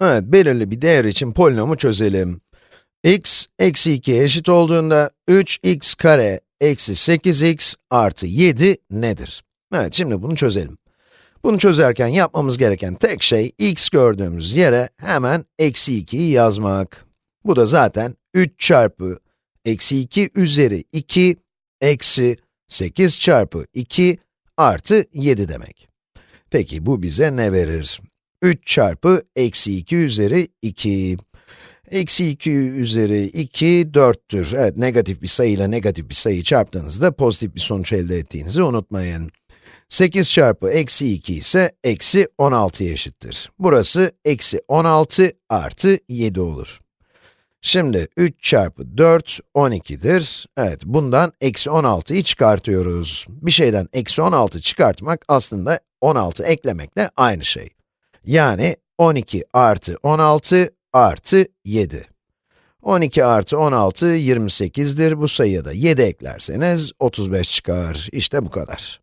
Evet, belirli bir değer için polinomu çözelim. x, eksi 2'ye eşit olduğunda 3x kare eksi 8x artı 7 nedir? Evet, şimdi bunu çözelim. Bunu çözerken yapmamız gereken tek şey, x gördüğümüz yere hemen eksi 2'yi yazmak. Bu da zaten 3 çarpı eksi 2 üzeri 2 eksi 8 çarpı 2 artı 7 demek. Peki bu bize ne verir? 3 çarpı eksi 2 üzeri 2. Eksi 2 üzeri 2, 4'tür. Evet, negatif bir sayıyla negatif bir sayıyı çarptığınızda pozitif bir sonuç elde ettiğinizi unutmayın. 8 çarpı eksi 2 ise eksi 16'ya eşittir. Burası eksi 16 artı 7 olur. Şimdi 3 çarpı 4, 12'dir. Evet, bundan eksi 16'yı çıkartıyoruz. Bir şeyden eksi 16 çıkartmak aslında 16 eklemekle aynı şey. Yani 12 artı 16 artı 7. 12 artı 16, 28'dir. Bu sayıya da 7 eklerseniz 35 çıkar. İşte bu kadar.